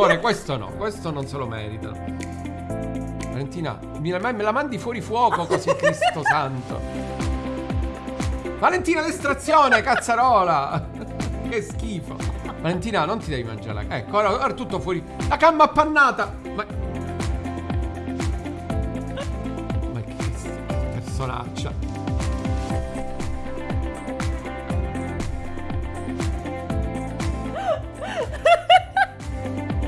favore, questo no, questo non se lo meritano. Valentina, me la, me la mandi fuori fuoco così, Cristo santo. Valentina, l'estrazione, cazzarola! che schifo. Valentina, non ti devi mangiare la... Ecco, ora, ora tutto fuori. La camma appannata! Ma... Ma che personaccia.